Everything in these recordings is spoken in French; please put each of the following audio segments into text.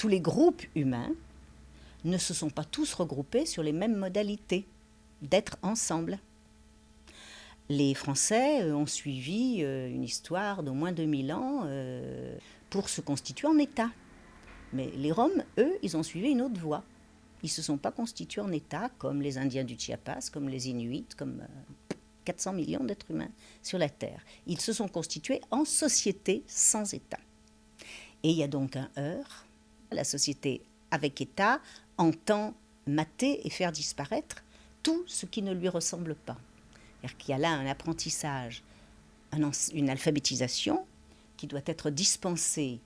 tous les groupes humains ne se sont pas tous regroupés sur les mêmes modalités d'être ensemble. Les Français euh, ont suivi euh, une histoire d'au moins 2000 ans euh, pour se constituer en État. Mais les Roms, eux, ils ont suivi une autre voie. Ils ne se sont pas constitués en État comme les Indiens du Chiapas, comme les Inuits, comme 400 millions d'êtres humains sur la Terre. Ils se sont constitués en société sans État. Et il y a donc un heurt. La société avec État entend mater et faire disparaître tout ce qui ne lui ressemble pas. C'est-à-dire qu'il y a là un apprentissage, une alphabétisation qui doit être dispensée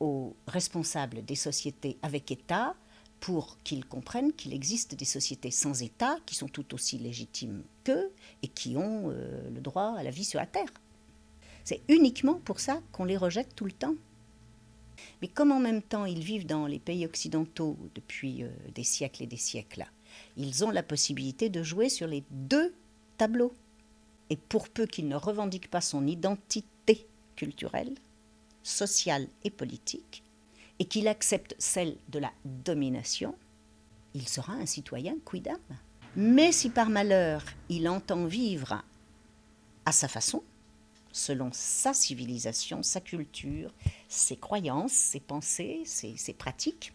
aux responsables des sociétés avec État pour qu'ils comprennent qu'il existe des sociétés sans État qui sont tout aussi légitimes qu'eux et qui ont euh, le droit à la vie sur la Terre. C'est uniquement pour ça qu'on les rejette tout le temps. Mais comme en même temps ils vivent dans les pays occidentaux depuis euh, des siècles et des siècles, ils ont la possibilité de jouer sur les deux tableaux. Et pour peu qu'ils ne revendiquent pas son identité culturelle, sociale et politique, et qu'il accepte celle de la domination, il sera un citoyen quidam. Mais si par malheur il entend vivre à sa façon, selon sa civilisation, sa culture, ses croyances, ses pensées, ses, pratiques,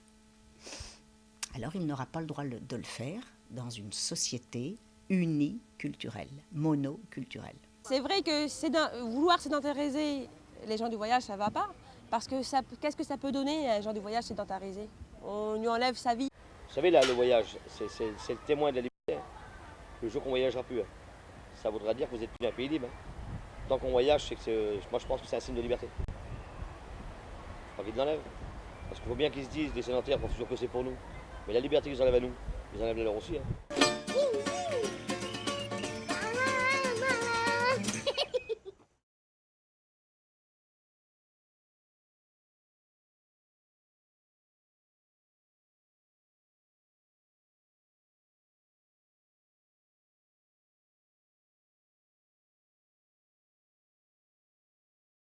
alors il n'aura pas le droit de le faire dans une société uniculturelle, monoculturelle. C'est vrai que vouloir sédentariser les gens du voyage, ça ne va pas. Parce que qu'est-ce que ça peut donner à un gens du voyage sédentarisé On lui enlève sa vie. Vous savez, là, le voyage, c'est le témoin de la liberté. Le jour qu'on ne voyagera plus, hein. ça voudra dire que vous êtes plus un pays libre. Hein. Tant qu'on voyage, c'est que moi je pense que c'est un signe de liberté. Pas qu'ils l'enlèvent. Parce qu'il faut bien qu'ils se disent, des sédentaires pensent toujours que c'est pour nous. Mais la liberté qu'ils enlèvent à nous, ils enlèvent la leur aussi. Hein.